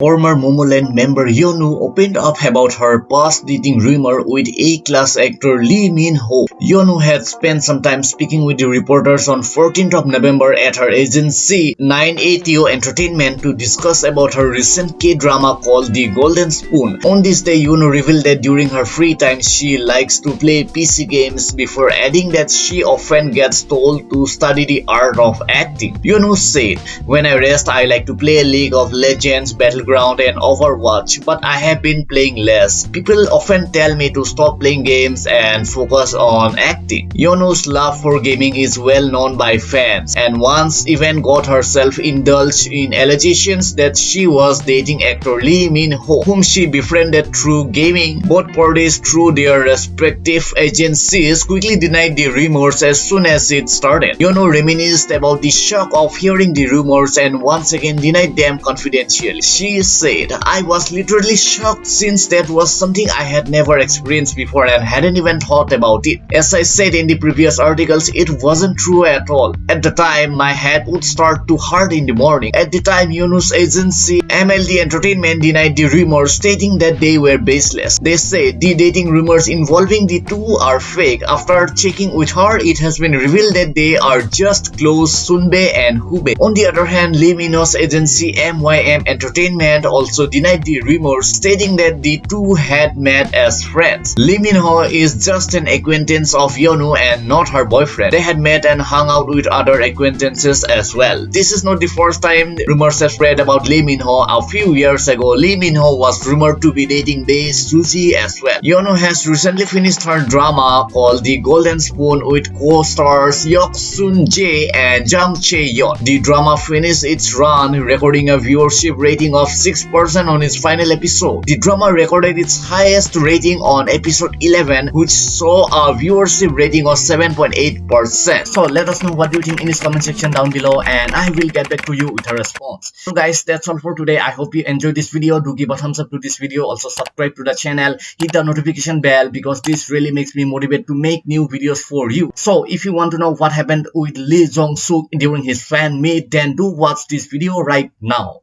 Former Momoland member Yeonu opened up about her past dating rumor with A-class actor Lee Min-ho. Yeonu had spent some time speaking with the reporters on 14th of November at her agency 9ATO Entertainment to discuss about her recent K-drama called The Golden Spoon. On this day, Yeonu revealed that during her free time, she likes to play PC games before adding that she often gets told to study the art of acting. Yeonu said, When I rest, I like to play League of Legends Battle And Overwatch, but I have been playing less. People often tell me to stop playing games and focus on acting. Yeonu's love for gaming is well known by fans and once even got herself indulged in allegations that she was dating actor Lee Min-ho, whom she befriended through gaming. Both parties through their respective agencies quickly denied the rumors as soon as it started. Yeonu reminisced about the shock of hearing the rumors and once again denied them confidentially. She said, I was literally shocked since that was something I had never experienced before and hadn't even thought about it. As I said in the previous articles, it wasn't true at all. At the time, my head would start to hurt in the morning. At the time, Yeonu's agency MLD Entertainment denied the rumors stating that they were baseless. They say the dating rumors involving the two are fake. After checking with her, it has been revealed that they are just close Sunbae and Hoobae. On the other hand, Lee Min-ho's agency MYM Entertainment had also denied the rumors stating that the two had met as friends. Lee Min-ho is just an acquaintance of Yeonu and not her boyfriend. They had met and hung out with other acquaintances as well. This is not the first time rumors have spread about Lee Min-ho. A few years ago, Lee Min-ho was rumored to be dating Bae Suzy as well. Yeonu has recently finished her drama called The Golden Spoon with co-stars Yook Sung Jae and Jung Chae Yeon. The drama finished its run, recording a viewership rating of 6% on its final episode. The drama recorded its highest rating on episode 11 which saw a viewership rating of 7.8%. So let us know what you think in this comment section down below and I will get back to you with a response. So guys that's all for today. I hope you enjoyed this video. Do give a thumbs up to this video. Also subscribe to the channel. Hit the notification bell because this really makes me motivated to make new videos for you. So if you want to know what happened with Lee Jong Suk during his fan meet then do watch this video right now.